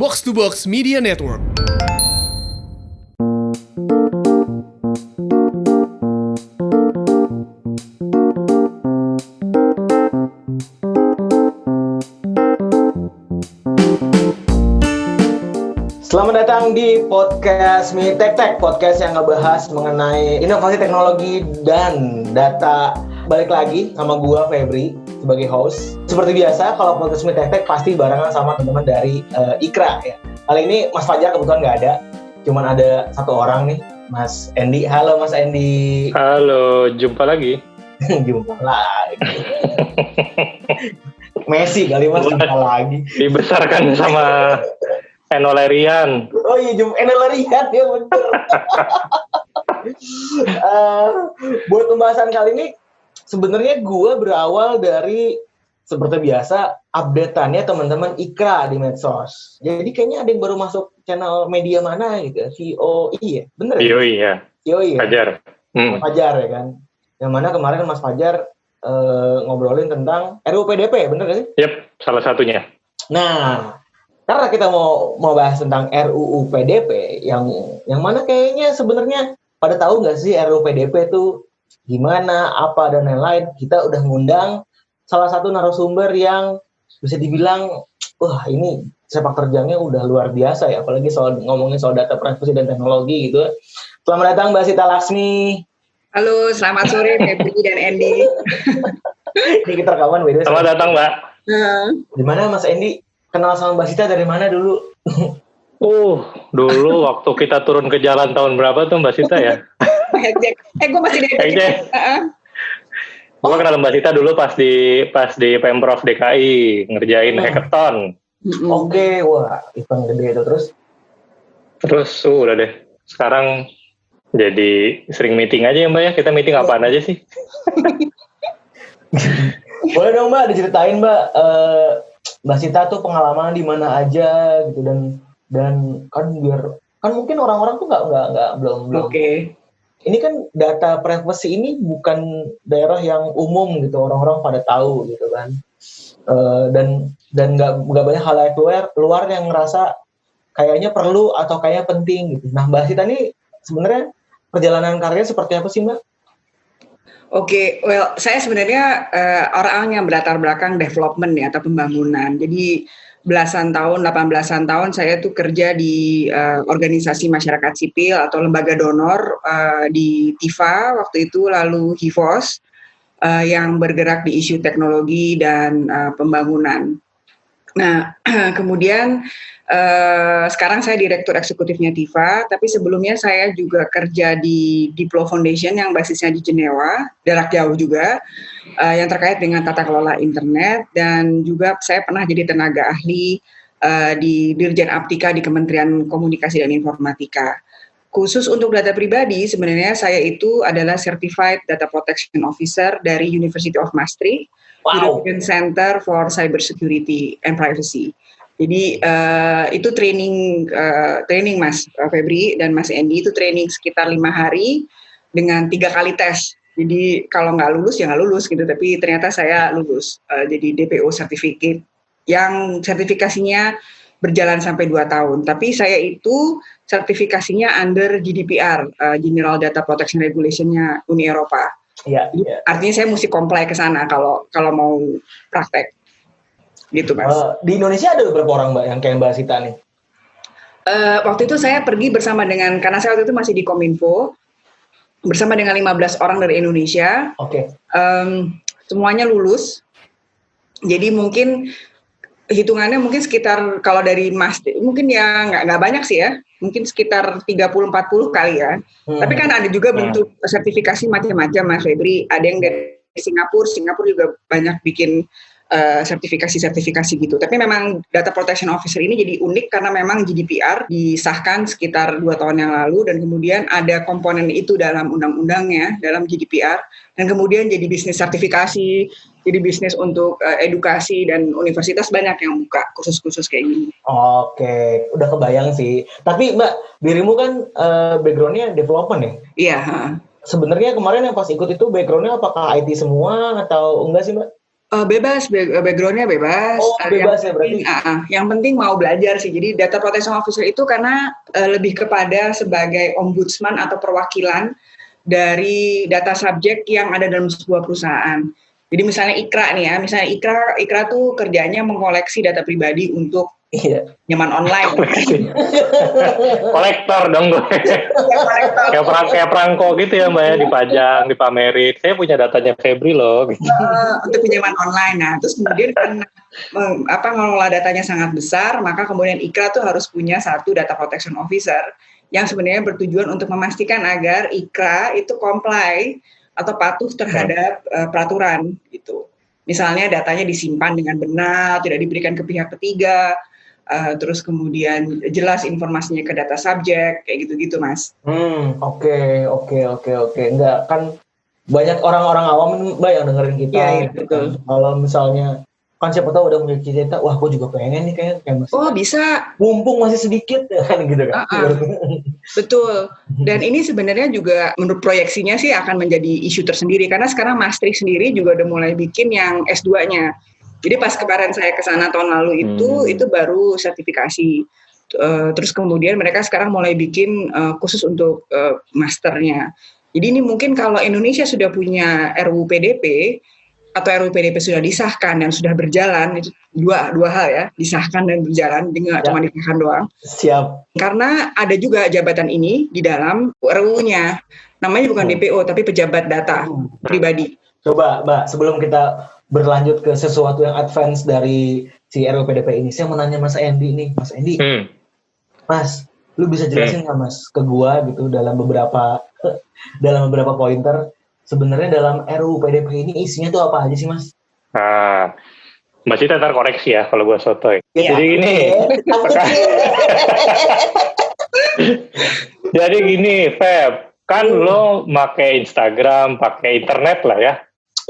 Box to Box Media Network. Selamat datang di podcast Mi Tech Tech, podcast yang ngebahas mengenai inovasi teknologi dan data. Balik lagi sama gua Febri sebagai host. Seperti biasa, kalau podcast Mi Tech pasti barengan sama teman-teman dari uh, Ikra ya. Kali ini Mas Fajar kebetulan nggak ada, cuman ada satu orang nih, Mas Endi. Halo Mas Endi. Halo, jumpa lagi. Jumpa lagi. Messi kali Mas jumpa lagi. Dibesarkan sama Enolerian. Oh iya, jum Enolerian ya bener. uh, buat pembahasan kali ini, sebenarnya gue berawal dari seperti biasa updateannya teman-teman Ikra di medsos. Jadi kayaknya ada yang baru masuk channel media mana gitu, COI ya, bener ya? COI ya. COI ya. Fajar. Hmm. Fajar ya kan. Yang mana kemarin Mas Fajar uh, ngobrolin tentang RUU PDP, bener gak sih? Yep, salah satunya. Nah, karena kita mau mau bahas tentang RUU PDP yang yang mana kayaknya sebenarnya pada tahu nggak sih RUU PDP itu gimana apa dan lain-lain kita udah ngundang salah satu narasumber yang bisa dibilang wah ini sepak terjangnya udah luar biasa ya apalagi soal ngomongin soal data privasi dan teknologi gitu selamat datang Mbak Sita Laksmi Halo, selamat sore Febri dan Andy. ini kita rekaman beda. Selamat datang Mbak. Gimana Mas Andy kenal sama Mbak Sita dari mana dulu? Uh, dulu waktu kita turun ke jalan tahun berapa tuh Mbak Sita ya? eh, gue masih dari Hekjek. Gue kenal Mbak Sita dulu pas di pas di Pemprov DKI ngerjain Hmm. hackathon. Oke, wah event gede itu terus. Terus uh, udah deh. Sekarang jadi sering meeting aja ya Mbak ya. Kita meeting apaan aja sih? Boleh dong Mbak diceritain Mbak eh, Mbak Sita tuh pengalaman di mana aja gitu dan dan kan biar kan mungkin orang-orang tuh nggak nggak nggak belum belum. Oke. Ini kan data privacy ini bukan daerah yang umum gitu orang-orang pada tahu gitu kan. Eh, dan dan nggak nggak banyak hal yang luar luar yang ngerasa kayaknya perlu atau kayaknya penting gitu. Nah Mbak Sita nih sebenarnya perjalanan karirnya seperti apa sih Mbak? Oke, well, saya sebenarnya eh, orang yang berlatar belakang development ya atau pembangunan. Jadi belasan tahun, 18-an tahun saya tuh kerja di eh, organisasi masyarakat sipil atau lembaga donor eh, di TIFA waktu itu, lalu HIVOS eh, yang bergerak di isu teknologi dan eh, pembangunan. Nah, kemudian eh, sekarang saya direktur eksekutifnya TIFA, tapi sebelumnya saya juga kerja di Diplo Foundation yang basisnya di Jenewa, jarak jauh juga, eh, yang terkait dengan tata kelola internet dan juga saya pernah jadi tenaga ahli eh, di Dirjen Aptika di Kementerian Komunikasi dan Informatika. Khusus untuk data pribadi, sebenarnya saya itu adalah Certified Data Protection Officer dari University of Maastricht, Wow. European Center for Cybersecurity and Privacy. Jadi uh, itu training uh, training Mas Febri dan Mas Andy itu training sekitar lima hari dengan tiga kali tes. Jadi kalau nggak lulus ya nggak lulus gitu. Tapi ternyata saya lulus uh, jadi DPO certificate yang sertifikasinya berjalan sampai dua tahun. Tapi saya itu sertifikasinya under GDPR, uh, General Data Protection Regulation-nya Uni Eropa. Iya. iya. Artinya saya mesti comply ke sana kalau kalau mau praktek. Gitu, Mas. Eh, di Indonesia ada beberapa orang mbak yang kayak Mbak Sita nih. Eh, waktu itu saya pergi bersama dengan karena saya waktu itu masih di Kominfo bersama dengan 15 orang dari Indonesia. Oke. Em, semuanya lulus. Jadi mungkin hitungannya mungkin sekitar kalau dari Mas mungkin ya nggak nggak banyak sih ya. Mungkin sekitar 30 40 kali ya. Hmm. Tapi kan ada juga Hmm. bentuk sertifikasi macam-macam Mas Febri. Ada yang dari Singapura, Singapura juga banyak bikin eh, sertifikasi-sertifikasi gitu. Tapi memang Data Protection Officer ini jadi unik karena memang GDPR disahkan sekitar dua tahun yang lalu dan kemudian ada komponen itu dalam undang-undangnya dalam GDPR dan kemudian jadi bisnis sertifikasi, jadi bisnis untuk eh, edukasi dan universitas banyak yang buka khusus-khusus kayak gini. Oke, udah kebayang sih. Tapi Mbak, dirimu kan eh, backgroundnya development ya? Iya. Sebenarnya kemarin yang pas ikut itu backgroundnya apakah IT semua atau enggak sih Mbak? Uh, bebas, backgroundnya bebas. Oh, bebas yang ya berarti. Penting, uh, yang penting mau belajar sih. Jadi data protection officer itu karena uh, lebih kepada sebagai ombudsman atau perwakilan dari data subjek yang ada dalam sebuah perusahaan. Jadi misalnya Ikra nih ya, misalnya Ikra Ikra tuh kerjanya mengkoleksi data pribadi untuk Iya. Nyaman online. Kolektor dong gue. kayak perang kayak perangko gitu ya mbak ya dipajang, dipamerin. Saya punya datanya Febri loh. Gitu. Uh, untuk pinjaman online. Nah, terus kemudian karena apa mengelola datanya sangat besar, maka kemudian Ikra tuh harus punya satu data protection officer yang sebenarnya bertujuan untuk memastikan agar Ikra itu comply atau patuh terhadap uh, peraturan gitu. Misalnya datanya disimpan dengan benar, tidak diberikan ke pihak ketiga, uh, terus kemudian jelas informasinya ke data subjek kayak gitu-gitu mas. Hmm oke okay, oke okay, oke okay, oke okay. enggak kan banyak orang-orang awam mbak yang dengerin kita. Iya, iya betul. Kalau misalnya kan siapa tahu udah punya cita-cita, wah gue juga pengen nih kayak kayak masih. Oh bisa. Mumpung masih sedikit ya kan gitu kan. Uh -uh. Betul. Dan ini sebenarnya juga menurut proyeksinya sih akan menjadi isu tersendiri karena sekarang Maastricht sendiri juga udah mulai bikin yang S2-nya. Jadi pas kemarin saya ke sana tahun lalu itu hmm. itu baru sertifikasi. Uh, terus kemudian mereka sekarang mulai bikin uh, khusus untuk uh, masternya. Jadi ini mungkin kalau Indonesia sudah punya RUU PDP atau RUU PDP sudah disahkan dan sudah berjalan itu dua dua hal ya disahkan dan berjalan jadi nggak ya. cuma disahkan doang. Siap. Karena ada juga jabatan ini di dalam RUU-nya namanya bukan hmm. DPO tapi pejabat data hmm. pribadi. Coba Mbak sebelum kita berlanjut ke sesuatu yang advance dari si RUPDP ini. Saya mau nanya Mas Endi nih, Mas Endi. Hmm. Mas, lu bisa jelasin nggak hmm. Mas ke gua gitu dalam beberapa dalam beberapa pointer sebenarnya dalam RUU PDP ini isinya tuh apa aja sih Mas? Nah, Cita ntar koreksi ya kalau gua sotoy. Ya, Jadi ini Jadi gini, Feb, kan hmm. lo pakai Instagram, pakai internet lah ya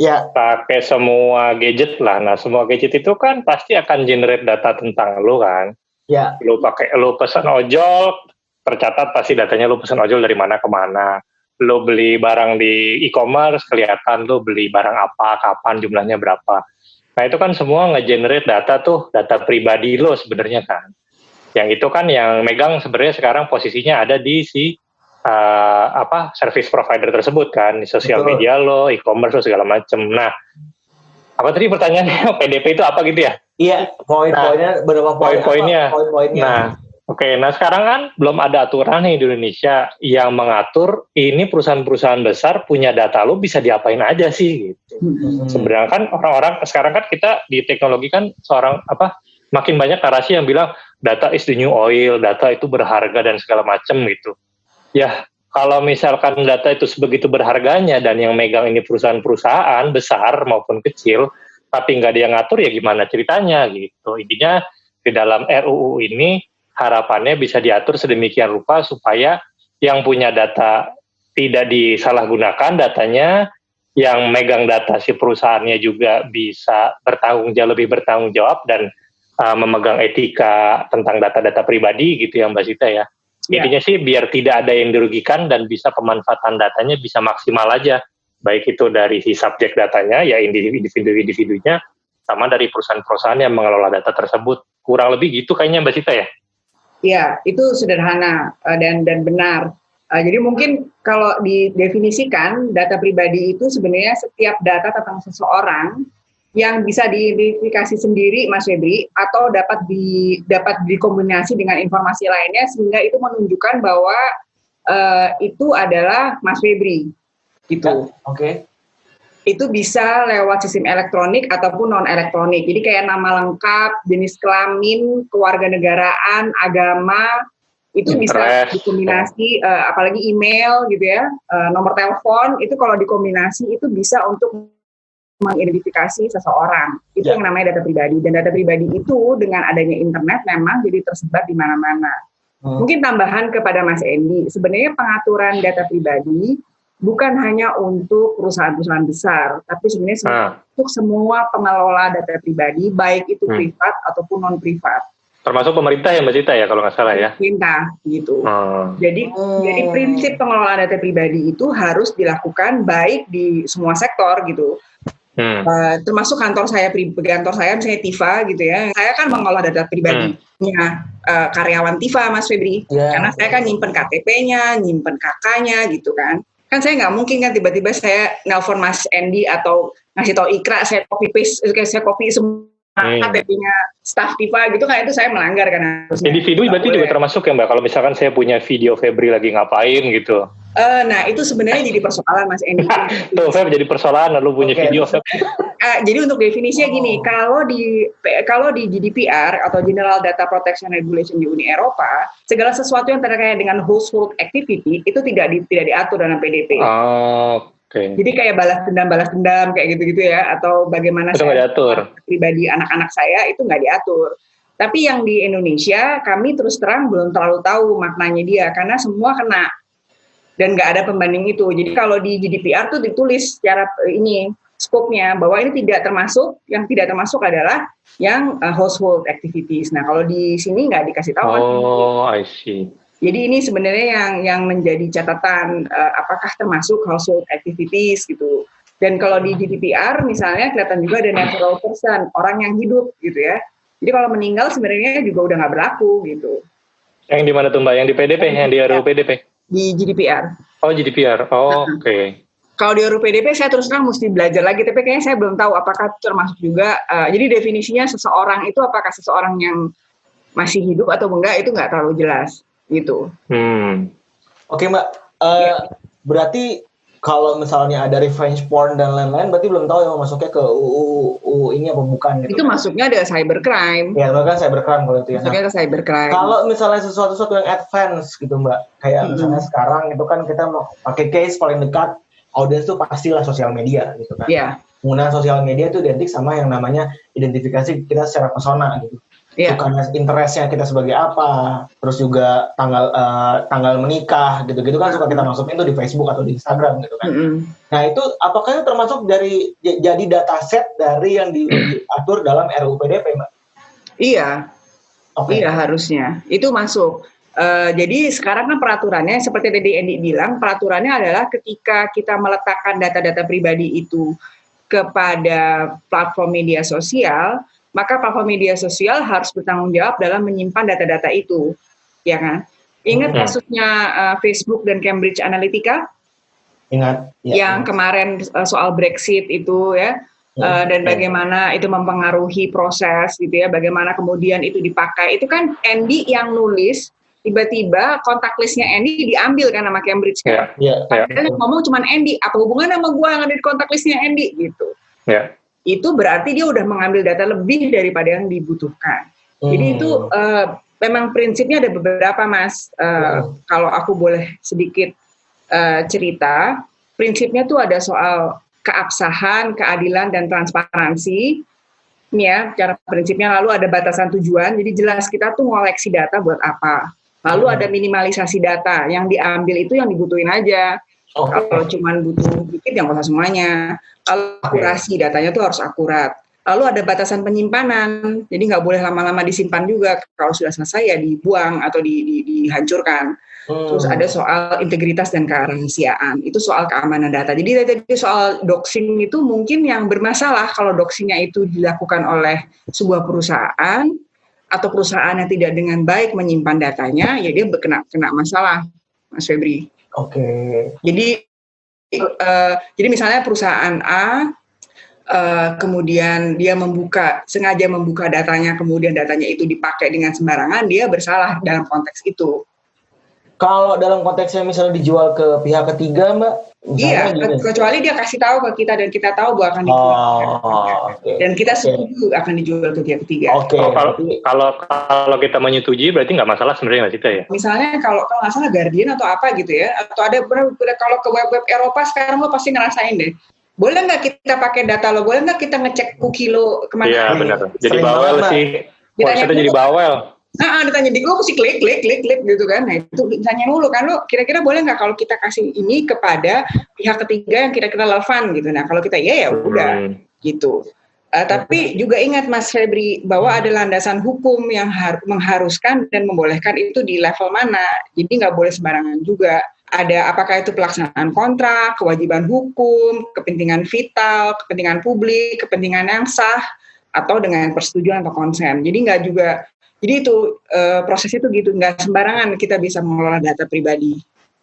ya. pakai semua gadget lah. Nah, semua gadget itu kan pasti akan generate data tentang lu kan. Ya. Lu pakai lu pesan ojol, tercatat pasti datanya lu pesan ojol dari mana ke mana. Lu beli barang di e-commerce, kelihatan lu beli barang apa, kapan, jumlahnya berapa. Nah, itu kan semua nge-generate data tuh, data pribadi lo sebenarnya kan. Yang itu kan yang megang sebenarnya sekarang posisinya ada di si uh, apa service provider tersebut kan di sosial media lo, e-commerce lo segala macem. Nah, apa tadi pertanyaannya PDP itu apa gitu ya? Iya, poin-poinnya nah, berapa poin poin-poinnya. Poin-poinnya. Nah, oke. Okay, nah sekarang kan belum ada aturan nih di Indonesia yang mengatur ini perusahaan-perusahaan besar punya data lo bisa diapain aja sih gitu. Hmm. Sebenarnya kan orang-orang sekarang kan kita di teknologi kan seorang apa makin banyak narasi yang bilang data is the new oil, data itu berharga dan segala macam gitu ya kalau misalkan data itu sebegitu berharganya dan yang megang ini perusahaan-perusahaan besar maupun kecil, tapi nggak dia ngatur ya gimana ceritanya gitu. Intinya di dalam RUU ini harapannya bisa diatur sedemikian rupa supaya yang punya data tidak disalahgunakan datanya, yang megang data si perusahaannya juga bisa bertanggung jawab lebih bertanggung jawab dan uh, memegang etika tentang data-data pribadi gitu ya Mbak Sita ya. Ya. Intinya sih biar tidak ada yang dirugikan dan bisa pemanfaatan datanya bisa maksimal aja. Baik itu dari si subjek datanya, ya individu-individunya, sama dari perusahaan-perusahaan yang mengelola data tersebut. Kurang lebih gitu kayaknya Mbak Sita ya? Ya, itu sederhana eh, dan dan benar. Eh, jadi mungkin kalau didefinisikan data pribadi itu sebenarnya setiap data tentang seseorang yang bisa diidentifikasi sendiri Mas Febri atau dapat di dapat dikombinasi dengan informasi lainnya sehingga itu menunjukkan bahwa uh, itu adalah Mas Febri gitu. Oke. Okay. Itu bisa lewat sistem elektronik ataupun non elektronik. Jadi kayak nama lengkap, jenis kelamin, kewarganegaraan, agama itu Interest. bisa dikombinasi uh, apalagi email gitu ya, uh, nomor telepon itu kalau dikombinasi itu bisa untuk mengidentifikasi seseorang. Itu ya. yang namanya data pribadi. Dan data pribadi itu dengan adanya internet memang jadi tersebar di mana-mana. Hmm. Mungkin tambahan kepada Mas Endi, sebenarnya pengaturan data pribadi bukan hanya untuk perusahaan-perusahaan besar, tapi sebenarnya hmm. untuk semua pengelola data pribadi, baik itu hmm. privat ataupun non privat. Termasuk pemerintah ya Mbak Cita ya kalau nggak salah ya? Pemerintah gitu. Hmm. Jadi hmm. jadi prinsip pengelolaan data pribadi itu harus dilakukan baik di semua sektor gitu Hmm. Uh, termasuk kantor saya kantor saya misalnya Tifa gitu ya. Saya kan mengolah data pribadinya hmm. uh, karyawan Tifa Mas Febri. Yeah. Karena saya kan nyimpen KTP-nya, nyimpen kakaknya gitu kan. Kan saya nggak mungkin kan tiba-tiba saya nelpon Mas Andy atau ngasih tau Ikra saya copy paste saya copy semua hmm. KTP-nya staff Tifa gitu kan itu saya melanggar kan. Individu berarti juga termasuk ya Mbak kalau misalkan saya punya video Febri lagi ngapain gitu. Uh, nah itu sebenarnya jadi persoalan Mas Endi. Tuh Feb jadi persoalan lalu punya okay. video. Uh, jadi untuk definisinya oh. gini, kalau di kalau di GDPR atau General Data Protection Regulation di Uni Eropa, segala sesuatu yang terkait dengan household activity itu tidak di, tidak diatur dalam PDP. Oh, Okay. Jadi kayak balas dendam balas dendam kayak gitu-gitu ya atau bagaimana itu saya diatur. pribadi anak-anak saya itu nggak diatur. Tapi yang di Indonesia kami terus terang belum terlalu tahu maknanya dia karena semua kena dan nggak ada pembanding itu. Jadi kalau di GDPR tuh ditulis secara eh, ini skopnya bahwa ini tidak termasuk, yang tidak termasuk adalah yang uh, household activities. Nah kalau di sini nggak dikasih tahu. Oh, I see. Jadi ini sebenarnya yang yang menjadi catatan uh, apakah termasuk household activities gitu. Dan kalau di GDPR misalnya kelihatan juga ada natural person, orang yang hidup gitu ya. Jadi kalau meninggal sebenarnya juga udah nggak berlaku gitu. Yang di mana tuh Mbak? Yang di PDP, yang, yang di RUU PDP? di GDPR. Oh GDPR, oh, oke. Okay. Kalau di RUU PDP saya terus terang mesti belajar lagi, tapi kayaknya saya belum tahu apakah termasuk juga. Uh, jadi definisinya seseorang itu apakah seseorang yang masih hidup atau enggak itu nggak terlalu jelas gitu. Hmm. Oke okay, mbak, uh, ya. berarti kalau misalnya ada revenge porn dan lain-lain berarti belum tahu ya masuknya ke UU, UU ini apa bukan gitu. Itu masuknya ada cybercrime. Ya, bahkan cybercrime kalau itu ya. Masuknya ke cybercrime. Kalau misalnya sesuatu sesuatu yang advance gitu, Mbak. Kayak hmm. misalnya sekarang itu kan kita mau pakai case paling dekat audiens tuh pastilah sosial media gitu kan. Iya. Yeah. Penggunaan sosial media itu identik sama yang namanya identifikasi kita secara persona gitu yeah. bukan interestnya kita sebagai apa, terus juga tanggal uh, tanggal menikah gitu-gitu kan suka kita masukin tuh di Facebook atau di Instagram gitu kan. Mm -hmm. Nah itu apakah itu termasuk dari jadi data set dari yang diatur dalam RUU PDP, Mbak? Iya, okay. iya harusnya itu masuk. Uh, jadi sekarang kan peraturannya seperti tadi Endi bilang, peraturannya adalah ketika kita meletakkan data-data pribadi itu kepada platform media sosial, maka platform media sosial harus bertanggung jawab dalam menyimpan data-data itu, ya kan? Ingat hmm. kasusnya uh, Facebook dan Cambridge Analytica? Ingat. Ya, yang ingat. kemarin uh, soal Brexit itu ya, uh, dan bagaimana itu mempengaruhi proses gitu ya, bagaimana kemudian itu dipakai. Itu kan Andy yang nulis, tiba-tiba kontak listnya Andy diambil kan sama Cambridge kan? Yeah, yeah, yeah. ngomong cuma Andy, apa hubungan sama gua yang ada di kontak listnya Andy gitu? Yeah itu berarti dia udah mengambil data lebih daripada yang dibutuhkan. Hmm. Jadi itu uh, memang prinsipnya ada beberapa mas. Uh, hmm. Kalau aku boleh sedikit uh, cerita, prinsipnya tuh ada soal keabsahan, keadilan dan transparansi. Ya, cara prinsipnya lalu ada batasan tujuan. Jadi jelas kita tuh ngoleksi data buat apa. Lalu hmm. ada minimalisasi data. Yang diambil itu yang dibutuhin aja. Oh. Kalau cuma butuh dikit yang usah semuanya. Kalau akurasi datanya tuh harus akurat. Lalu ada batasan penyimpanan, jadi nggak boleh lama-lama disimpan juga. Kalau sudah selesai ya dibuang atau di, di, dihancurkan. Hmm. Terus ada soal integritas dan kerahasiaan. Itu soal keamanan data. Jadi tadi soal doxing itu mungkin yang bermasalah kalau doxingnya itu dilakukan oleh sebuah perusahaan atau perusahaan yang tidak dengan baik menyimpan datanya, ya dia kena kena masalah, Mas Febri. Oke. Okay. Jadi uh, jadi misalnya perusahaan A uh, kemudian dia membuka sengaja membuka datanya kemudian datanya itu dipakai dengan sembarangan dia bersalah dalam konteks itu. Kalau dalam konteksnya misalnya dijual ke pihak ketiga, Mbak? Iya, gini. kecuali dia kasih tahu ke kita dan kita tahu bahwa akan dijual. Oh, okay. Dan kita setuju okay. akan dijual ke pihak ketiga. Oke. Okay. Oh, kalau, kalau kalau kita menyetujui berarti nggak masalah sebenarnya nggak sih ya? Misalnya kalau kalau nggak salah Guardian atau apa gitu ya, atau ada kalau ke web-web Eropa sekarang lo pasti ngerasain deh. Boleh nggak kita pakai data lo? Boleh nggak kita ngecek cookie lo ke mana? Iya benar. Jadi bawel sih. Kita jadi bawel Nah, ditanya di gue mesti klik, klik, klik, klik gitu kan. Nah, itu ditanya dulu kan, lo kira-kira boleh nggak kalau kita kasih ini kepada pihak ketiga yang kira-kira relevan gitu. Nah, kalau kita iya ya udah hmm. gitu. Uh, tapi juga ingat Mas Febri bahwa ada landasan hukum yang har mengharuskan dan membolehkan itu di level mana. Jadi nggak boleh sembarangan juga. ada apakah itu pelaksanaan kontrak, kewajiban hukum, kepentingan vital, kepentingan publik, kepentingan yang sah, atau dengan persetujuan atau konsen. Jadi nggak juga, jadi itu e, prosesnya itu gitu, nggak sembarangan kita bisa mengelola data pribadi.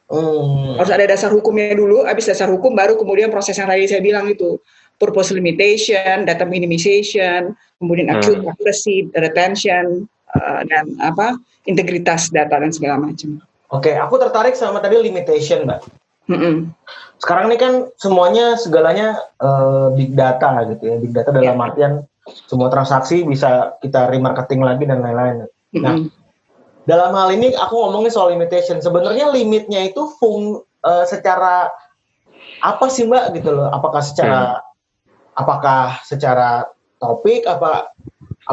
Hmm. Harus ada dasar hukumnya dulu, habis dasar hukum baru kemudian proses yang tadi saya bilang itu purpose limitation, data minimization, kemudian hmm. accuracy, retention, uh, dan apa integritas data dan segala macam. Oke, aku tertarik sama tadi limitation, Mbak. Mm -hmm. Sekarang ini kan semuanya segalanya uh, big data gitu ya, big data dalam yeah. artian semua transaksi bisa kita remarketing lagi dan lain-lain. Mm -hmm. Nah, dalam hal ini aku ngomongin soal limitation. Sebenarnya limitnya itu fung uh, secara apa sih Mbak gitu loh? Apakah secara hmm. apakah secara topik apa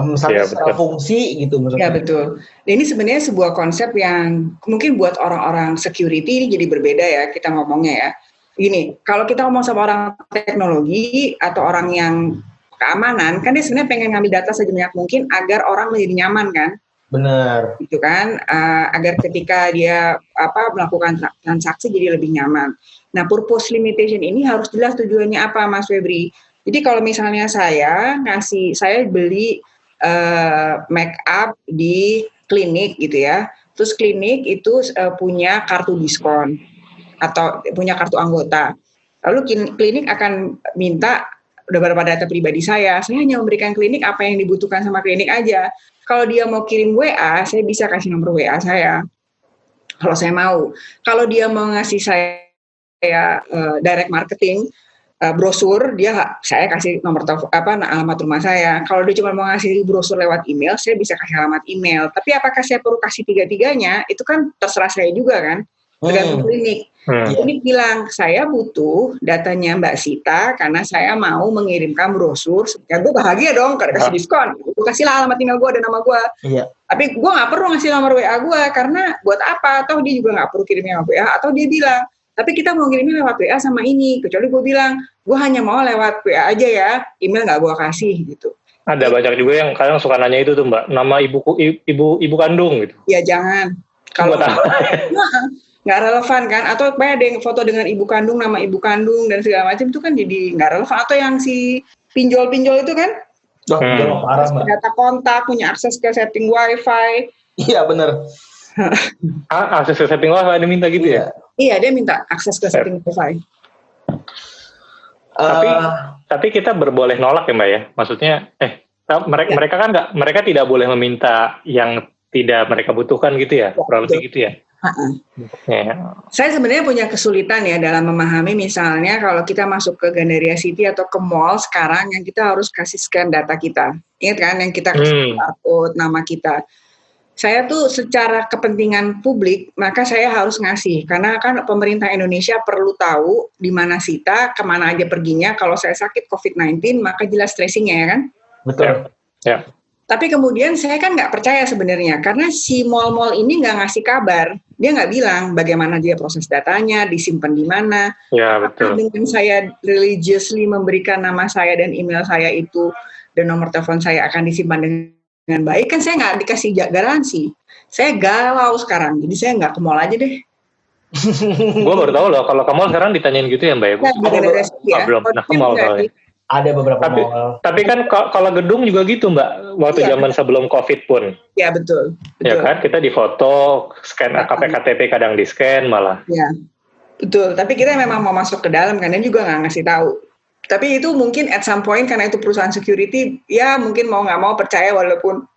misalnya ya, secara fungsi gitu maksudnya. Ya betul. Ini sebenarnya sebuah konsep yang mungkin buat orang-orang security ini jadi berbeda ya kita ngomongnya ya. Gini, kalau kita ngomong sama orang teknologi atau orang yang keamanan, kan dia sebenarnya pengen ngambil data sebanyak mungkin agar orang menjadi nyaman kan. Benar. Itu kan, uh, agar ketika dia apa melakukan transaksi jadi lebih nyaman. Nah, purpose limitation ini harus jelas tujuannya apa, Mas Febri. Jadi kalau misalnya saya ngasih, saya beli uh, make up di klinik gitu ya. Terus klinik itu uh, punya kartu diskon atau punya kartu anggota. Lalu klinik akan minta udah beberapa data pribadi saya. Saya hanya memberikan klinik apa yang dibutuhkan sama klinik aja. Kalau dia mau kirim WA, saya bisa kasih nomor WA saya. Kalau saya mau. Kalau dia mau ngasih saya uh, direct marketing, uh, brosur dia saya kasih nomor telepon apa alamat rumah saya kalau dia cuma mau ngasih brosur lewat email saya bisa kasih alamat email tapi apakah saya perlu kasih tiga tiganya itu kan terserah saya juga kan tergantung hmm. klinik. Hmm. klinik bilang saya butuh datanya Mbak Sita karena saya mau mengirimkan brosur ya gue bahagia dong karena kasih diskon. Gue kasih lah alamat email gue dan nama gue iya. tapi gue nggak perlu ngasih nomor WA gue karena buat apa? Atau dia juga nggak perlu kirimnya WA atau dia bilang tapi kita mau ngirimnya lewat WA sama ini. Kecuali gue bilang gue hanya mau lewat WA aja ya email nggak gue kasih gitu. Ada banyak juga yang kadang suka nanya itu tuh mbak. Nama ibuku ibu ibu kandung gitu. Ya jangan. Kalau nggak relevan kan atau kayak ada yang foto dengan ibu kandung nama ibu kandung dan segala macam itu kan jadi nggak relevan atau yang si pinjol-pinjol itu kan Oh, hmm. parah, Data kontak, punya akses ke setting wifi. Iya benar. ah, akses ke setting wifi dia minta gitu ya? Iya, dia minta akses ke setting wifi. Tapi uh, tapi kita berboleh nolak ya mbak ya. Maksudnya eh mereka ya. mereka kan nggak mereka tidak boleh meminta yang tidak mereka butuhkan gitu ya, ya kurang lebih gitu ya. Uh-uh. Ya. Saya sebenarnya punya kesulitan ya dalam memahami misalnya kalau kita masuk ke Gandaria City atau ke mall sekarang yang kita harus kasih scan data kita. Ingat kan yang kita kasih hmm. barcode nama kita saya tuh secara kepentingan publik maka saya harus ngasih karena kan pemerintah Indonesia perlu tahu di mana Sita ke mana aja perginya kalau saya sakit COVID-19 maka jelas tracingnya ya kan betul ya, ya. Tapi kemudian saya kan nggak percaya sebenarnya karena si mall-mall ini nggak ngasih kabar. Dia nggak bilang bagaimana dia proses datanya disimpan di mana. Ya betul. dengan saya religiously memberikan nama saya dan email saya itu dan nomor telepon saya akan disimpan dengan baik kan saya nggak dikasih garansi. Saya galau sekarang jadi saya nggak ke mall aja deh. Gue baru tahu loh kalau ke mall sekarang ditanyain gitu ya mbak ya, nah, ya. belum pernah ke mall ada beberapa tapi, mall. tapi kan kalau gedung juga gitu mbak waktu iya, zaman betul. sebelum covid pun. Ya betul, betul. ya kan? Kita difoto scan AKP KTP kadang di scan malah. Ya betul. Tapi kita memang mau masuk ke dalam kan dan juga nggak ngasih tahu. Tapi itu mungkin at some point karena itu perusahaan security ya mungkin mau nggak mau percaya walaupun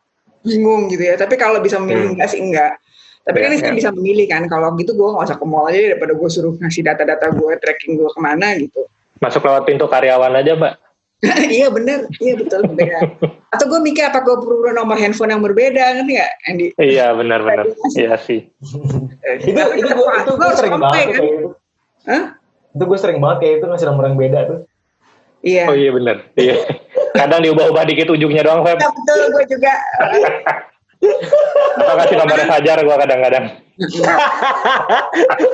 bingung gitu ya. Tapi kalau bisa memilih hmm. enggak sih enggak. Tapi yeah, kan yeah. bisa memilih kan. Kalau gitu gue nggak usah ke mall aja daripada gue suruh ngasih data-data gue tracking gue ke mana gitu masuk lewat pintu karyawan aja mbak iya benar iya betul benar atau gue mikir apa gue perlu nomor handphone yang berbeda kan ya Andy iya benar benar iya sih itu itu gue itu gue sering banget kan? itu itu gue sering banget kayak itu ngasih nomor yang beda tuh Iya. Oh iya benar. Iya. Kadang diubah-ubah dikit ujungnya doang, Feb. Ya, betul, gue juga. Atau kasih nomornya Fajar gue kadang-kadang.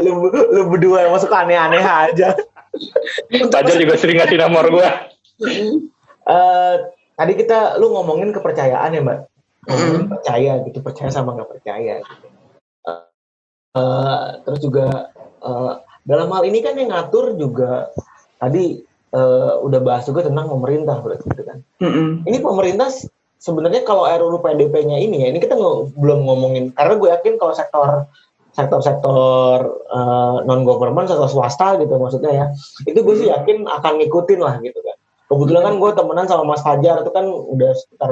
lu, lu berdua masuk aneh-aneh aja. Fajar juga sering ngasih nomor gue. uh, tadi kita, lu ngomongin kepercayaan ya, Mbak? Ngomongin percaya gitu, percaya sama nggak percaya gitu. Uh, terus juga uh, dalam hal ini kan yang ngatur juga tadi uh, udah bahas juga tentang pemerintah berarti gitu kan. Mm -hmm. Ini pemerintah sebenarnya kalau RUU PDP-nya ini ya, ini kita ng belum ngomongin karena gue yakin kalau sektor sektor-sektor uh, non government sektor swasta gitu maksudnya ya itu gue sih yakin akan ngikutin lah gitu kan kebetulan kan gue temenan sama Mas Fajar itu kan udah sekitar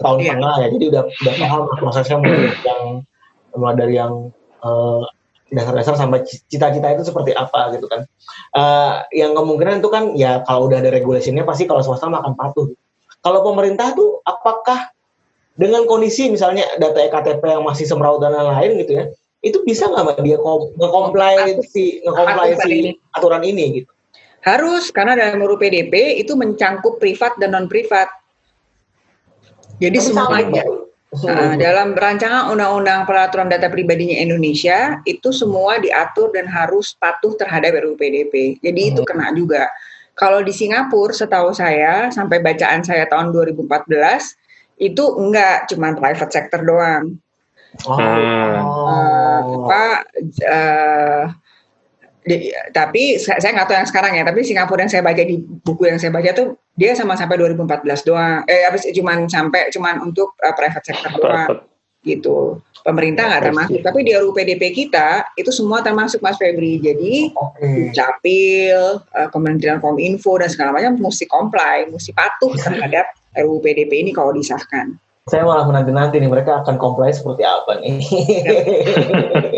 tahun yeah. tengah ya jadi udah udah paham prosesnya mulai yang mulai dari yang uh, dasar-dasar sampai cita-cita itu seperti apa gitu kan. Uh, yang kemungkinan itu kan ya kalau udah ada regulasinya pasti kalau swasta akan patuh. Kalau pemerintah tuh apakah dengan kondisi misalnya data EKTP yang masih semeraut dan lain-lain gitu ya, itu bisa nggak dia nge-comply si nge-comply si aturan ini gitu? Harus karena dalam RUU PDP itu mencangkup privat dan non privat. Jadi semuanya. Nah, dalam rancangan Undang-Undang Peraturan Data Pribadinya Indonesia itu semua diatur dan harus patuh terhadap RUU PDP. Jadi hmm. itu kena juga. Kalau di Singapura, setahu saya sampai bacaan saya tahun 2014 itu enggak cuma private sector doang. Oh. Uh, apa uh, di, tapi saya, nggak tahu yang sekarang ya. Tapi Singapura yang saya baca di buku yang saya baca tuh dia sama sampai 2014 doang. Eh habis cuman sampai cuman untuk uh, private sector doang gitu. Pemerintah nggak termasuk. Tapi di RUU PDP kita itu semua termasuk Mas Febri. Jadi okay. Capil, uh, Kementerian Kominfo dan segala macam mesti comply, mesti patuh terhadap RUU PDP ini kalau disahkan saya malah menanti-nanti nih mereka akan comply seperti apa nih.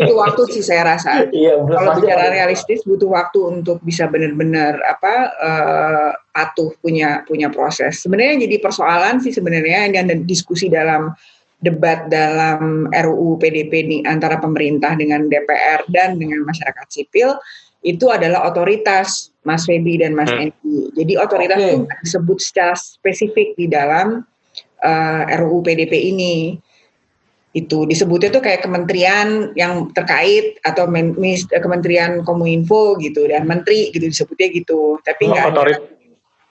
itu waktu sih saya rasa. Iya, Kalau bicara realistis butuh waktu untuk bisa benar-benar apa uh, patuh punya punya proses. Sebenarnya jadi persoalan sih sebenarnya yang ada diskusi dalam debat dalam RUU PDP nih antara pemerintah dengan DPR dan dengan masyarakat sipil itu adalah otoritas Mas Febi dan Mas hmm. Endi. Jadi otoritas okay. itu disebut secara spesifik di dalam uh, eh, RUU PDP ini. Itu disebutnya tuh kayak kementerian yang terkait atau mis, kementerian kominfo gitu dan menteri gitu disebutnya gitu. Tapi oh, nggak otorit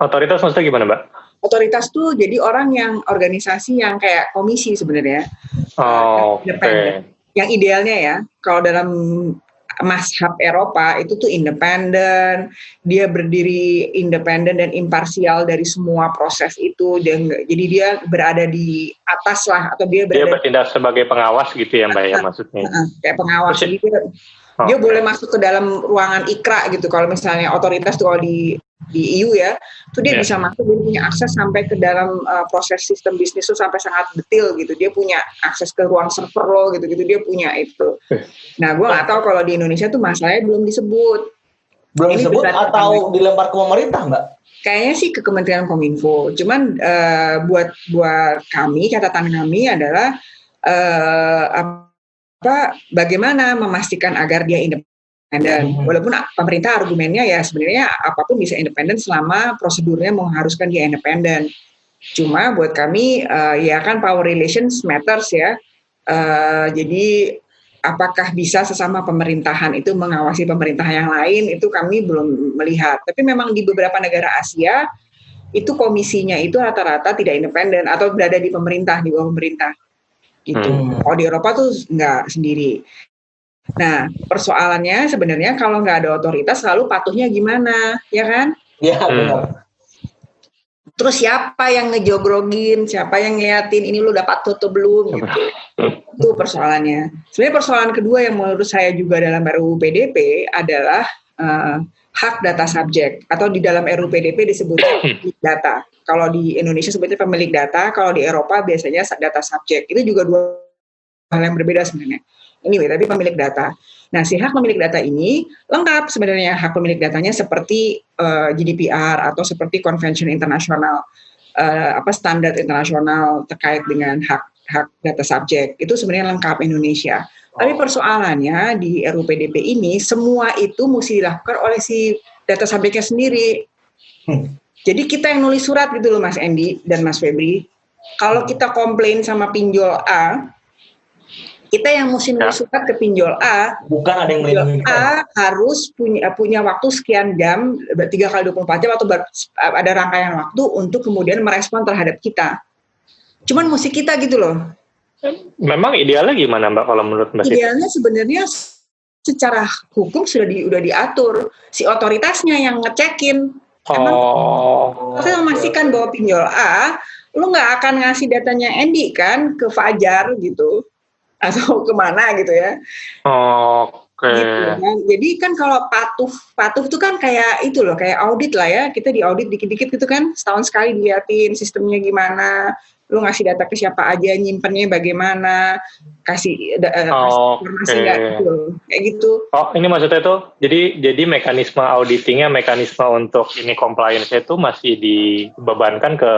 otoritas maksudnya gimana mbak? Otoritas tuh jadi orang yang organisasi yang kayak komisi sebenarnya. Oh, okay. yang idealnya ya kalau dalam Mashab Eropa itu tuh independen, dia berdiri independen dan imparsial dari semua proses itu. Dia jadi dia berada di atas lah atau dia berada dia bertindak sebagai pengawas gitu ya Mbak ya maksudnya. Kayak pengawas jadi dia, dia boleh masuk ke dalam ruangan ikra gitu. Kalau misalnya otoritas tuh kalau di di EU ya, itu dia yeah. bisa masuk dia punya akses sampai ke dalam uh, proses sistem bisnis itu sampai sangat detail gitu. Dia punya akses ke ruang server lo gitu-gitu dia punya itu. Eh. Nah, gue nggak tahu kalau di Indonesia tuh masalahnya belum disebut. Belum Ini disebut atau dilempar ke pemerintah, Mbak? Kayaknya sih ke Kementerian Kominfo. Cuman uh, buat buat kami catatan kami adalah uh, apa bagaimana memastikan agar dia independen. Hmm. Walaupun pemerintah argumennya ya sebenarnya apa pun bisa independen selama prosedurnya mengharuskan dia independen. Cuma buat kami uh, ya kan power relations matters ya. Uh, jadi apakah bisa sesama pemerintahan itu mengawasi pemerintah yang lain itu kami belum melihat. Tapi memang di beberapa negara Asia itu komisinya itu rata-rata tidak independen atau berada di pemerintah di bawah pemerintah gitu. Hmm. Kalau di Eropa tuh nggak sendiri. Nah, persoalannya sebenarnya kalau nggak ada otoritas, lalu patuhnya gimana, ya kan? Iya, hmm. benar. Terus siapa yang ngejogrogin, siapa yang ngeliatin ini lu dapat patuh atau belum? Gitu. Itu persoalannya. Sebenarnya persoalan kedua yang menurut saya juga dalam RUU PDP adalah uh, hak data subjek atau di dalam RUU PDP disebutnya data. Kalau di Indonesia sebutnya pemilik data, kalau di Eropa biasanya data subjek. Itu juga dua hal yang berbeda sebenarnya. Anyway, tapi pemilik data. Nah, si hak pemilik data ini lengkap sebenarnya hak pemilik datanya seperti uh, eh, GDPR atau seperti convention internasional uh, apa standar internasional terkait dengan hak hak data subjek. Itu sebenarnya lengkap Indonesia. Oh. Tapi persoalannya di RUU PDP ini semua itu mesti dilakukan oleh si data subjeknya sendiri. Hmm. Jadi kita yang nulis surat gitu loh Mas Endi dan Mas Febri. Kalau kita komplain sama pinjol A, kita yang mesti nulis ya. surat ke pinjol A, bukan ada yang melindungi A harus punya punya waktu sekian jam, tiga kali 24 jam atau ber, ada rangkaian waktu untuk kemudian merespon terhadap kita. Cuman mesti kita gitu loh. Memang idealnya gimana Mbak kalau menurut Mbak? Idealnya sebenarnya secara hukum sudah di, udah diatur si otoritasnya yang ngecekin. Emang Oh. saya memastikan bahwa pinjol A, lu nggak akan ngasih datanya Andy kan ke Fajar gitu atau ke mana gitu ya. Oke. Gitu kan. Jadi kan kalau patuh patuh itu kan kayak itu loh kayak audit lah ya kita di audit dikit-dikit gitu kan setahun sekali diliatin sistemnya gimana lu ngasih data ke siapa aja nyimpennya bagaimana kasih, eh, kasih informasi Oke. nggak gitu kayak gitu Oh, ini maksudnya tuh, jadi jadi mekanisme auditingnya, mekanisme untuk ini compliance itu masih dibebankan ke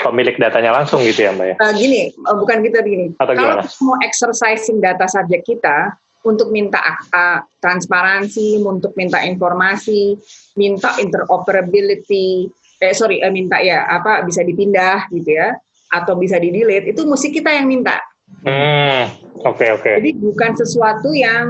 pemilik datanya langsung gitu ya, Mbak ya? Eh, gini eh, bukan kita gini Atau kalau gimana? mau exercising data subjek kita untuk minta akta transparansi untuk minta informasi minta interoperability eh sorry eh, minta ya apa bisa dipindah gitu ya atau bisa di delete itu mesti kita yang minta Hmm, oke oke. jadi bukan sesuatu yang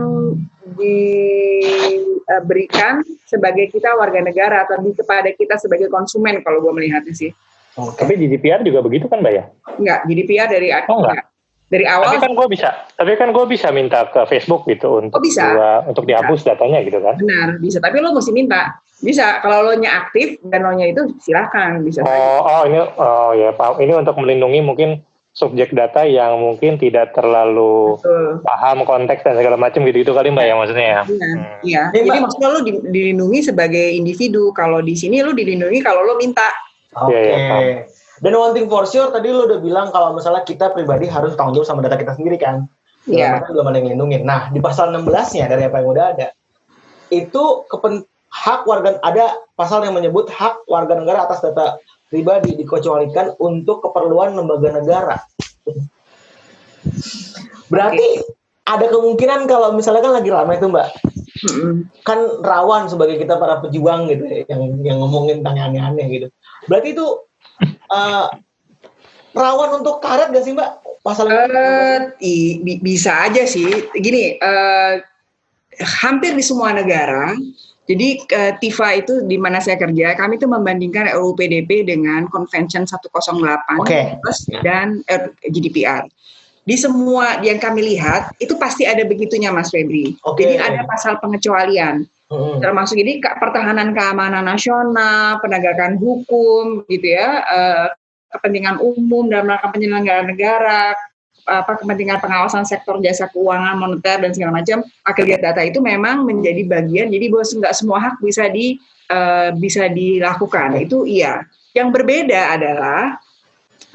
diberikan sebagai kita warga negara atau di kepada kita sebagai konsumen kalau gue melihatnya sih Oke. Tapi GDPR juga begitu kan, Mbak ya? enggak GDPR dari Oh, enggak. Dari awal Tapi kan gue bisa, tapi kan gue bisa minta ke Facebook gitu untuk Oh, bisa. gua- untuk dihapus datanya gitu kan? benar bisa tapi lo mesti minta bisa kalau lo nya aktif dan lo nya itu silahkan bisa saja. Oh, oh ini, oh ya, Pak. Ini untuk melindungi mungkin subjek data yang mungkin tidak terlalu Betul. paham konteks dan segala macam gitu itu kali mbak ya maksudnya ya. Iya, Hmm. iya. Ini, Jadi Mbak- maksudnya lo di- dilindungi sebagai individu. Kalau di sini lo dilindungi kalau lo minta. Oke. Iya, iya, paham. Dan one thing for sure tadi lu udah bilang kalau misalnya kita pribadi harus tanggung jawab sama data kita sendiri kan. Iya. Arti belum ada yang ngelindungin. Nah, di pasal 16-nya dari apa yang udah ada, itu kepen, hak warga ada pasal yang menyebut hak warga negara atas data pribadi dikecualikan untuk keperluan lembaga negara. Berarti ada kemungkinan kalau misalnya kan lagi ramai tuh Mbak, Mm-mm. kan rawan sebagai kita para pejuang gitu ya, yang yang ngomongin yang aneh-aneh gitu. Berarti itu eh, rawan untuk karet gak sih Mbak? Pasal Eh, i- bi- bisa aja sih. Gini, eh, hampir di semua negara. Jadi eh, TIFA itu di mana saya kerja, kami itu membandingkan RUU PDP dengan Convention 108 Oke. plus dan GDPR. Di semua yang kami lihat itu pasti ada begitunya Mas Febri. Oke. Jadi ada pasal pengecualian. Mm-mm. termasuk ini pertahanan keamanan nasional, penegakan hukum, gitu ya, eh, kepentingan umum dalam rangka penyelenggaraan negara, apa kepentingan pengawasan sektor jasa keuangan, moneter dan segala macam. Aggregate data itu memang menjadi bagian. Jadi bahwa nggak semua hak bisa di eh, bisa dilakukan. Itu iya. Yang berbeda adalah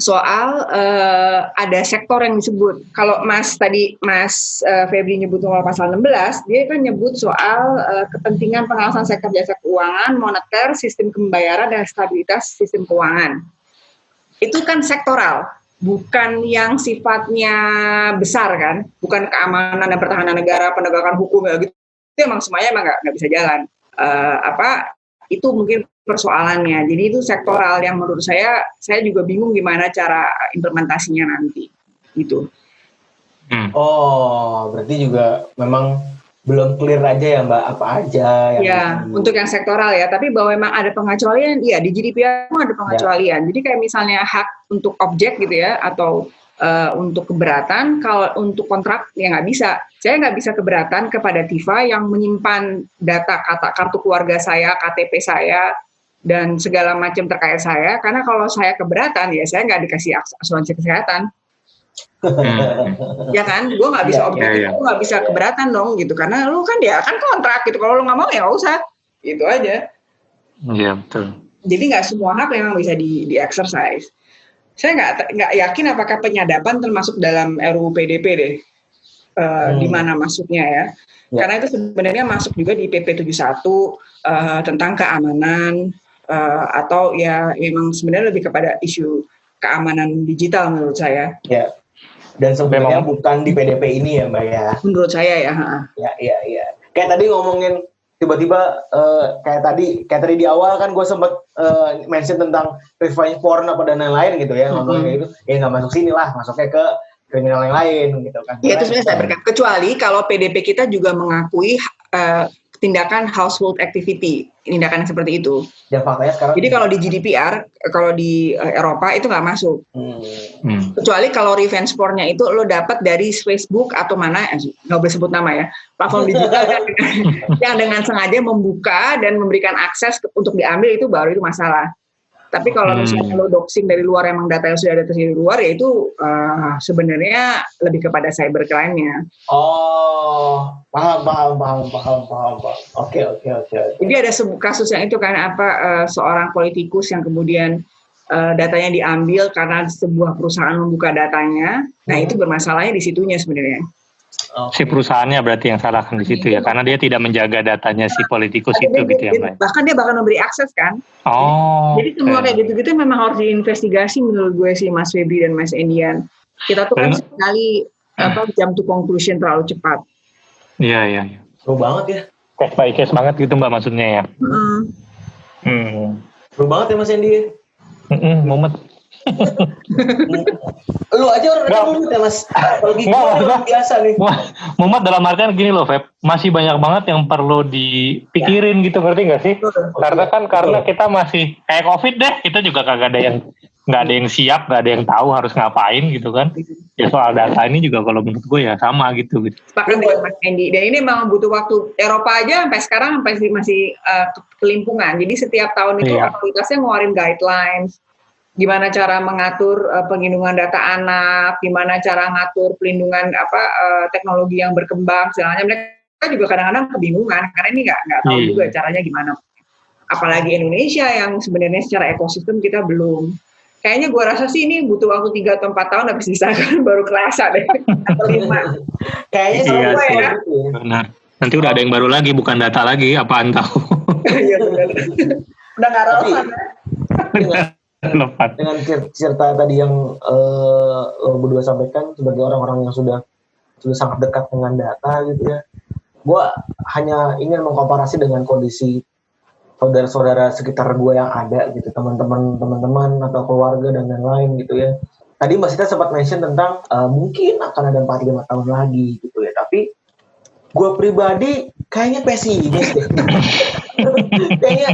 soal eh, ada sektor yang disebut. Kalau Mas tadi Mas eh, Febri nyebut soal pasal 16, dia kan nyebut soal eh, kepentingan pengawasan sektor jasa keuangan, moneter, sistem pembayaran dan stabilitas sistem keuangan. Itu kan sektoral, bukan yang sifatnya besar kan, bukan keamanan dan pertahanan negara, penegakan hukum ya gitu. Itu emang semuanya emang nggak bisa jalan. Eh, apa itu mungkin persoalannya. Jadi itu sektoral yang menurut saya saya juga bingung gimana cara implementasinya nanti. Gitu. Hmm. Oh, berarti juga memang belum clear aja ya Mbak apa aja yang Ya, bisa di- untuk yang sektoral ya. Tapi bahwa memang ada pengecualian, iya di GDPR pun ada pengecualian. Jadi kayak misalnya hak untuk objek gitu ya, atau eh, untuk keberatan, kalau untuk kontrak ya nggak bisa. Saya nggak bisa keberatan kepada Tifa yang menyimpan data kata kartu keluarga saya, KTP saya, dan segala macam terkait saya. Karena kalau saya keberatan ya saya nggak dikasih asuransi kesehatan. Hmm. ya kan gue nggak bisa Iya, objektif iya, iya. gue nggak bisa keberatan dong gitu karena lu kan ya kan kontrak gitu kalau lu nggak mau ya nggak usah gitu aja Iya betul. jadi nggak semua hak memang bisa di, di exercise saya nggak nggak yakin apakah penyadapan termasuk dalam RUU PDP deh Eh, Hmm. di mana masuknya ya Ya. karena itu sebenarnya masuk juga di PP 71 eh, tentang keamanan eh, atau ya memang sebenarnya lebih kepada isu keamanan digital menurut saya ya. Dan sebenarnya Memang- bukan di PDP ini ya Mbak ya. menurut saya ya. Ya, iya, iya. Kayak tadi ngomongin tiba-tiba eh, kayak tadi kayak tadi di awal kan gue sempet eh, mention tentang revenge porn apa dan lain-lain gitu ya ngomongin Mhm. kayak gitu ya nggak masuk sini lah masuknya ke kriminal yang lain gitu kan Iya itu sebenarnya saya berkata. Kecuali kalau PDP kita juga mengakui eh, tindakan household activity, tindakan yang seperti itu. Dan faktanya sekarang. Jadi kalau di GDPR, kalau di uh, Eropa itu nggak masuk. Hmm. Hmm. Kecuali kalau revenge porn-nya itu lo dapat dari Facebook atau mana, eh, nggak boleh sebut nama ya, platform digital yang, yang dengan sengaja membuka dan memberikan akses untuk diambil itu baru itu masalah. Tapi kalau hmm. misalnya lo doxing dari luar emang data yang sudah ada di luar ya itu uh, sebenarnya lebih kepada cybercrime-nya. Oh, paham, paham, paham, paham, paham. Oke, oke, oke. Jadi ada kasus yang itu kan apa uh, seorang politikus yang kemudian uh, datanya diambil karena sebuah perusahaan membuka datanya. Nah, hmm. itu bermasalahnya di situnya sebenarnya. Okay. Si perusahaannya berarti yang salahkan di situ ya, karena dia tidak menjaga datanya si politikus itu dia, gitu ya, Mbak. Bahkan dia bahkan memberi akses kan. Oh. Jadi semua okay. kayak gitu-gitu memang harus diinvestigasi menurut gue sih Mas Febri dan Mas Endian. Kita tuh kan sekali apa jam to conclusion terlalu cepat. Iya iya. Seru banget ya. Case by case banget gitu Mbak maksudnya ya. Mm. Hmm. Seru banget ya Mas Endi. Mm -mm, Mumet lu aja orang nggak, mumet ya mas. Kalau gitu biasa nih. Mumet dalam artian gini loh Feb. Masih banyak banget yang perlu dipikirin ya. gitu ngerti gak sih? Karena kan karena kita masih kayak covid deh. Kita juga kagak ada yang nggak ada yang siap nggak ada yang tahu harus ngapain gitu kan. Ya soal data ini juga kalau menurut gue ya sama gitu. Gitu sepakat dengan Mas Andy dan ini memang butuh waktu. Eropa aja sampai sekarang sampai masih uh, kelimpungan. Jadi setiap tahun itu iya. otoritasnya ngeluarin guidelines gimana cara mengatur uh, pengindungan data anak, gimana cara ngatur pelindungan apa uh, teknologi yang berkembang, sebenarnya mereka juga kadang-kadang kebingungan karena ini nggak nggak tahu hmm. juga caranya gimana. Apalagi Indonesia yang sebenarnya secara ekosistem kita belum. Kayaknya gue rasa sih ini butuh waktu tiga atau empat tahun habis disahkan baru kerasa deh atau lima. Kayaknya iya, ya. Benar. Nanti udah ada yang baru lagi, bukan data lagi, apaan tahu. Iya benar. udah nggak relevan. Ya. dengan cerita tadi yang uh, lo berdua sampaikan sebagai orang-orang yang sudah sudah sangat dekat dengan data gitu ya. Gue hanya ingin mengkomparasi dengan kondisi saudara-saudara sekitar gue yang ada gitu teman-teman teman-teman atau keluarga dan lain-lain gitu ya. Tadi Mbak Sita sempat mention tentang uh, mungkin akan ada 4-5 tahun lagi gitu ya. Tapi gue pribadi kayaknya pesimis deh kayaknya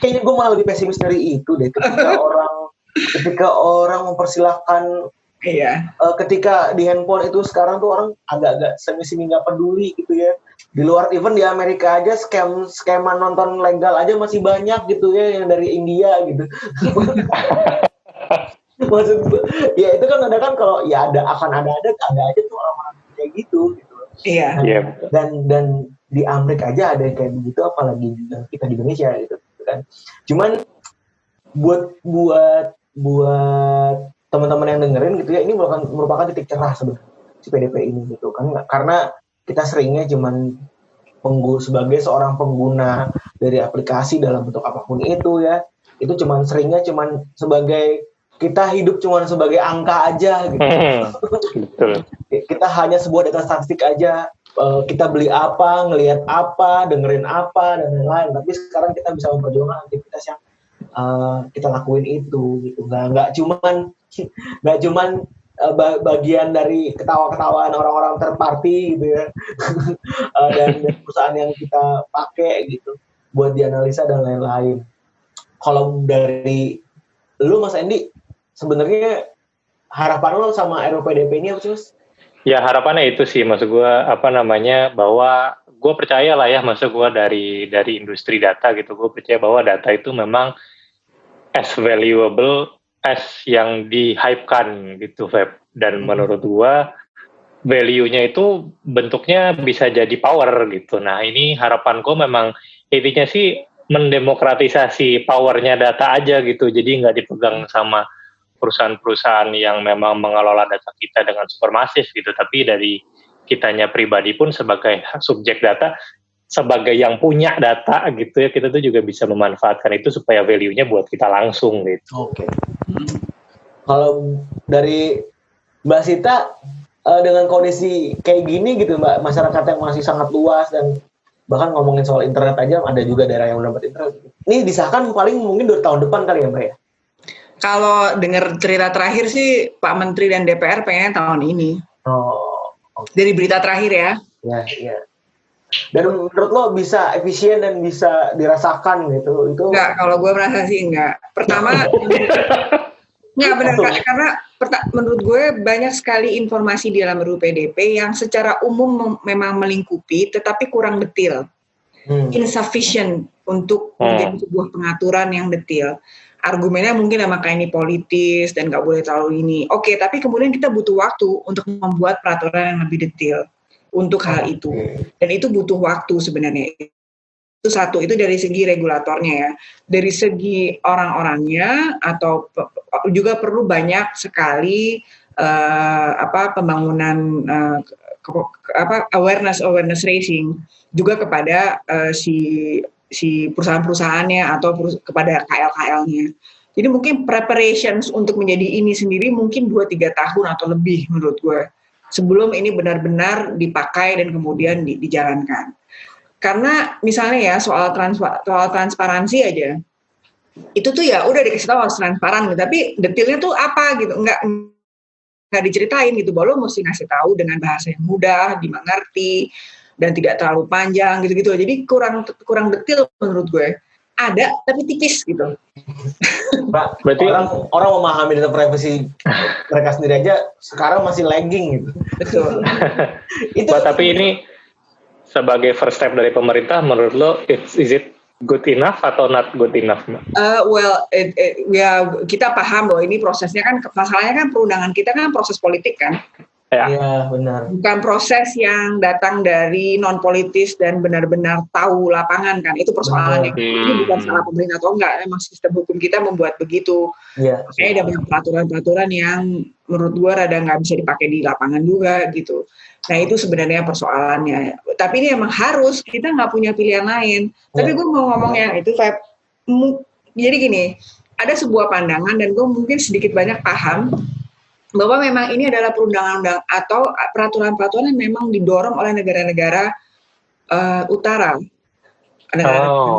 kayaknya gue malah lebih pesimis dari itu deh ketika orang ketika orang mempersilahkan Iya. Uh, ketika di handphone itu sekarang tuh orang agak-agak semi-semi nggak peduli gitu ya. Di luar event di Amerika aja scam skema nonton legal aja masih banyak gitu ya yang dari India gitu. Maksud gue, ya itu kan ada kan kalau ya ada akan ada ada ada aja tuh orang-orang kayak gitu gitu. Iya. Yeah. Dan dan di Amerika aja ada yang kayak begitu apalagi kita di Indonesia gitu, gitu kan. Cuman buat buat buat teman-teman yang dengerin gitu ya ini merupakan merupakan titik cerah sebenarnya si PDP ini gitu kan. Karena kita seringnya cuman penggu sebagai seorang pengguna dari aplikasi dalam bentuk apa pun itu ya. Itu cuman seringnya cuman sebagai kita hidup cuman sebagai angka aja gitu. kita hanya sebuah data statistik aja uh, kita beli apa, ngelihat apa, dengerin apa dan lain-lain. Tapi sekarang kita bisa memperjuangkan aktivitas yang uh, kita lakuin itu gitu. Nggak nggak cuman nggak cuman uh, bagian dari ketawa-ketawaan orang-orang terparti gitu ya dan, perusahaan yang kita pakai gitu buat dianalisa dan lain-lain. Kalau dari lu Mas Endi sebenarnya harapan lo sama RUPDP ini apa sih? Ya harapannya itu sih, maksud gue apa namanya bahwa gue percaya lah ya, maksud gue dari dari industri data gitu, gue percaya bahwa data itu memang as valuable as yang dihypekan gitu, Feb. Dan hmm. menurut gue value-nya itu bentuknya bisa jadi power gitu. Nah ini harapan gue memang intinya sih mendemokratisasi powernya data aja gitu, jadi nggak dipegang sama perusahaan-perusahaan yang memang mengelola data kita dengan supermasif gitu, tapi dari kitanya pribadi pun sebagai subjek data, sebagai yang punya data gitu ya, kita tuh juga bisa memanfaatkan itu supaya value-nya buat kita langsung gitu. Oke. Okay. Kalau dari Mbak Sita uh, dengan kondisi kayak gini gitu Mbak, masyarakat yang masih sangat luas dan bahkan ngomongin soal internet aja ada juga daerah yang udah internet. Ini disahkan paling mungkin dua tahun depan kali ya Mbak ya? Kalau dengar cerita terakhir sih Pak Menteri dan DPR pengen tahun ini. Oh. Okay. Dari berita terakhir ya. Ya, ya. Dan menurut lo bisa efisien dan bisa dirasakan gitu. Itu Enggak, kalau gue merasa sih enggak. Pertama, enggak benar karena perta- menurut gue banyak sekali informasi di dalam RUU PDP yang secara umum mem- memang melingkupi, tetapi kurang detail, Hmm. insufficient untuk Hmm. menjadi sebuah pengaturan yang detail. Argumennya mungkin sama kayak ini politis dan nggak boleh terlalu ini. Oke, tapi kemudian kita butuh waktu untuk membuat peraturan yang lebih detail untuk hal itu. Dan itu butuh waktu sebenarnya. Itu satu itu dari segi regulatornya ya. Dari segi orang-orangnya atau juga perlu banyak sekali eh, apa pembangunan ke- ke- apa awareness awareness raising juga kepada eh, si si perusahaan-perusahaannya atau kepada KL-KL-nya. Jadi mungkin preparations untuk menjadi ini sendiri mungkin 2-3 tahun atau lebih menurut gue sebelum ini benar-benar dipakai dan kemudian di- dijalankan. Karena misalnya ya soal transpa- soal transparansi aja, itu tuh ya udah dikasih tahu harus transparan, tapi detailnya tuh apa gitu, nggak nggak diceritain gitu, bahwa lo mesti ngasih tahu dengan bahasa yang mudah, dimengerti, dan tidak terlalu panjang gitu-gitu. Jadi kurang kurang detail menurut gue. Ada tapi tipis gitu. Pak, Berarti- orang orang memahami data privacy mereka sendiri aja sekarang masih lagging gitu. Betul. Itu Mbak, tapi ini sebagai first step dari pemerintah, menurut lo, it's, is it good enough atau not good enough, Mbak? Uh, well, it, it- ya kita paham bahwa ini prosesnya kan masalahnya kan perundangan kita kan proses politik kan, Ya. Iya, benar. bukan proses yang datang dari non politis dan benar-benar tahu lapangan kan itu persoalannya. Benar. Ini bukan Hmm. salah pemerintah atau enggak, emang sistem hukum kita membuat begitu. Iya. Kayaknya ada banyak peraturan-peraturan yang menurut gua rada nggak bisa dipakai di lapangan juga gitu. Nah itu sebenarnya persoalannya. Tapi ini emang harus kita nggak punya pilihan lain. Tapi Ya. gue mau ngomong yang itu Feb. Mu- Jadi gini, ada sebuah pandangan dan gue mungkin sedikit banyak paham bahwa memang ini adalah perundang-undang atau peraturan-peraturan yang memang didorong oleh negara-negara eh, utara, negara Oh.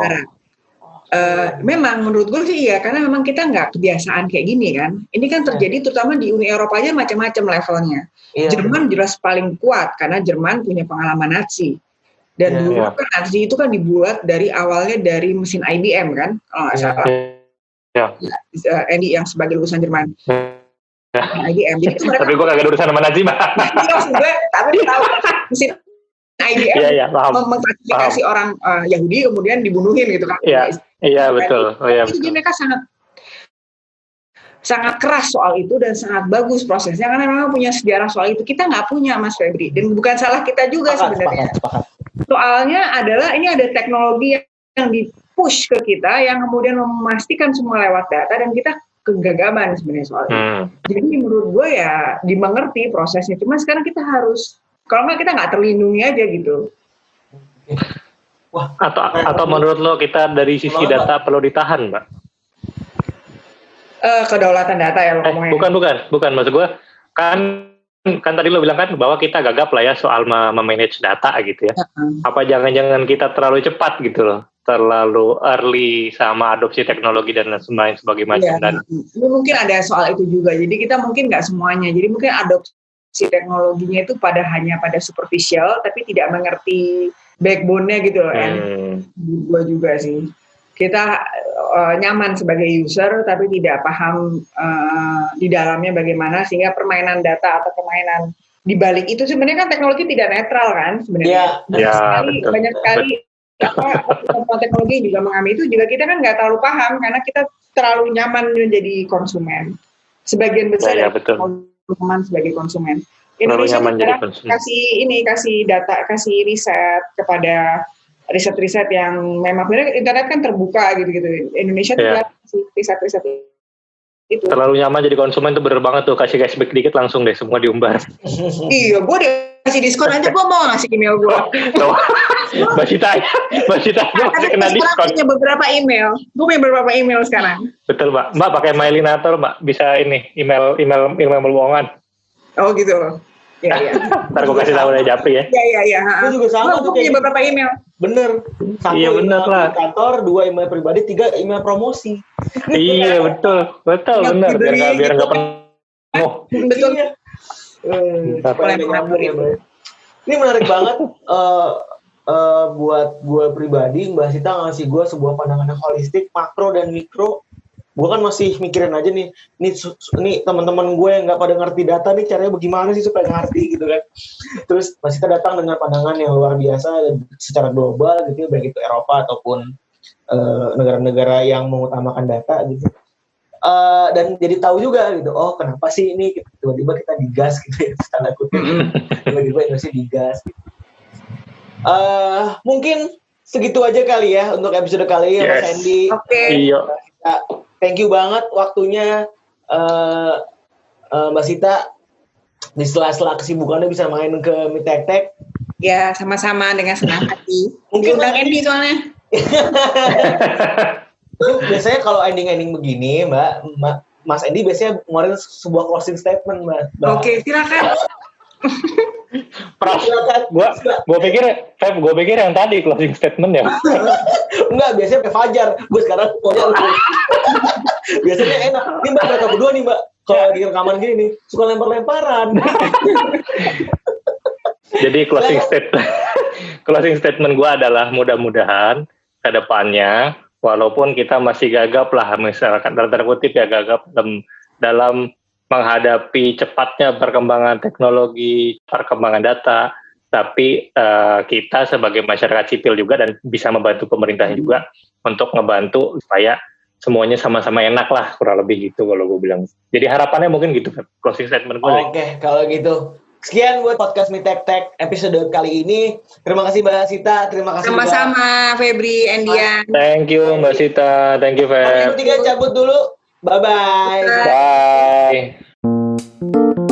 Eh, memang menurut gue sih iya karena memang kita nggak kebiasaan kayak gini kan. Ini kan terjadi terutama di Uni Eropa aja macam-macam levelnya. Iya. Jerman jelas paling kuat karena Jerman punya pengalaman Nazi. Dan Iya. dulu Iya. kan Nazi itu kan dibuat dari awalnya dari mesin IBM kan, kalau nggak Iya. salah. Eh, Andy yang sebagai lulusan Jerman. IBM. Jadi mereka Tapi gue kagak ada urusan sama Nazi, Mbak. Iya, maksud gue, tapi lu tahu mesin IBM Iya, iya, paham. mem- mengklasifikasi orang eh, Yahudi kemudian dibunuhin gitu kan. Iya, iya betul. Oh Jadi betul. mereka sangat sangat keras soal itu dan sangat bagus prosesnya karena memang punya sejarah soal itu kita nggak punya Mas Febri dan bukan salah kita juga Sepakat, sebenarnya sepakat, sepakat. soalnya adalah ini ada teknologi yang di push ke kita yang kemudian memastikan semua lewat data dan kita kegagaman sebenarnya soal itu Hmm. jadi menurut gue ya dimengerti prosesnya. Cuma sekarang kita harus kalau nggak kita nggak terlindungi aja gitu. Wah, Atau atau menurut lo kita dari sisi Kenapa? data perlu ditahan, Mbak? Eh kedaulatan data ya lo Eh, ngomongnya. bukan bukan. Bukan. Maksud gue kan kan tadi lo bilang kan bahwa kita gagap lah ya soal me- memanage data gitu ya. Apa jangan-jangan kita terlalu cepat gitu loh, terlalu early sama adopsi teknologi dan lain sebagainya macam Iya, dan ini mungkin ada soal itu juga. Jadi kita mungkin nggak semuanya. Jadi mungkin adopsi teknologinya itu pada hanya pada superficial, tapi tidak mengerti backbone-nya gitu loh. And hmm, gue juga sih. Kita eh, nyaman sebagai user, tapi tidak paham eh, di dalamnya bagaimana sehingga permainan data atau permainan di balik itu sebenarnya kan teknologi tidak netral kan sebenarnya. Iya. Banyak Ya, sekali, betul. banyak sekali apa teknologi juga mengalami itu juga kita kan nggak terlalu paham karena kita terlalu nyaman menjadi konsumen. Sebagian besar Ya, ya, dari betul. nyaman sebagai konsumen. terlalu Indonesia nyaman jadi sekarang konsumen. kasih ini kasih data kasih riset kepada riset-riset yang memang sebenarnya internet kan terbuka gitu-gitu. Indonesia tuh Iya. kasih riset-riset itu. Terlalu nyaman jadi konsumen tuh bener banget tuh kasih cashback dikit langsung deh semua diumbar. iya, gue dikasih diskon aja gue mau ngasih email gue. Cita, Mbak Cita aja masih kena diskon. punya beberapa email. Gue punya beberapa email sekarang. Betul Mbak. Mbak pakai Mailinator Mbak bisa ini email email email bohongan. Oh gitu. Iya, iya. Ntar gue kasih tahu dari Japri ya. Iya, iya, iya. Gue juga sama Gue punya kayak beberapa email. bener. Satu Iya, bener email lah. kantor, dua email pribadi, tiga email promosi. iya betul betul Yang benar biar nggak biar gitu nggak kan. penuh. Betul. Iya. Eh, supaya Boleh nyambung ya. Ini menarik banget. eh, uh, buat gue pribadi Mbak Sita ngasih gue sebuah pandangan yang holistik makro dan mikro gue kan masih mikirin aja nih nih nih teman-teman gue yang nggak pada ngerti data nih caranya bagaimana sih supaya ngerti gitu kan terus Mbak Sita datang dengan pandangan yang luar biasa secara global gitu ya, baik itu Eropa ataupun uh, negara-negara uh, yang mengutamakan data gitu uh, dan jadi tahu juga gitu oh kenapa sih ini tiba-tiba kita digas gitu ya tanda kutip tiba-tiba Indonesia digas gitu. uh, mungkin segitu aja kali ya untuk episode kali ya yes. Mas Andy oke okay. iya thank you banget waktunya uh, uh, Mbak Sita di sela-sela kesibukannya bisa main ke Mitek Tek. Ya, sama-sama dengan senang hati. Mungkin Undang Andy soalnya. biasanya kalau ending-ending begini, Mbak, Mbak, Mas Andy biasanya ngeluarin sebuah closing statement, Mbak. Oke, okay, silakan. Pras, gua, gua pikir, Feb, gua pikir yang tadi closing statement ya. Enggak, biasanya kayak Fajar. Gue sekarang pokoknya biasanya enak. Ini mbak mereka berdua nih mbak. Kalau di rekaman gini nih, suka lempar-lemparan. Jadi closing statement, closing statement gue adalah mudah-mudahan ke depannya, walaupun kita masih gagap lah, misalkan dalam tanda kutip ya gagap dalam, dalam menghadapi cepatnya perkembangan teknologi, perkembangan data, tapi uh, kita sebagai masyarakat sipil juga dan bisa membantu pemerintah juga untuk ngebantu supaya semuanya sama-sama enak lah kurang lebih gitu kalau gue bilang. Jadi harapannya mungkin gitu closing statement gue. Oke, okay, kalau gitu. Sekian buat podcast Mitek Tek episode kali ini. Terima kasih Mbak Sita, terima kasih Sama-sama Febri, Endian. Thank you Mbak Sita, thank you Feb. Kami tiga cabut dulu. Bye-bye. Bye. Bye. Bye.